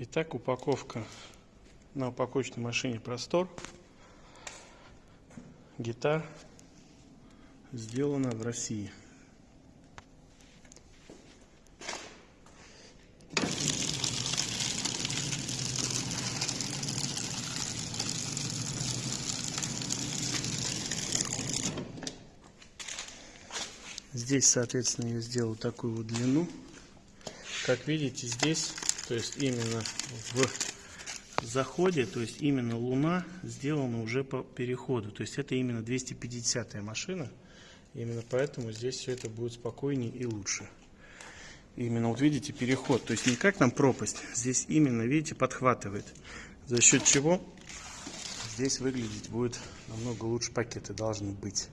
Итак, упаковка на упаковочной машине Простор. Гитар сделана в России. Здесь, соответственно, я сделал такую вот длину. Как видите, здесь, то есть именно в заходе, то есть именно Луна сделана уже по переходу. То есть это именно 250 машина. Именно поэтому здесь все это будет спокойнее и лучше. Именно вот видите переход, то есть не как там пропасть, здесь именно, видите, подхватывает. За счет чего здесь выглядеть будет намного лучше пакеты должны быть.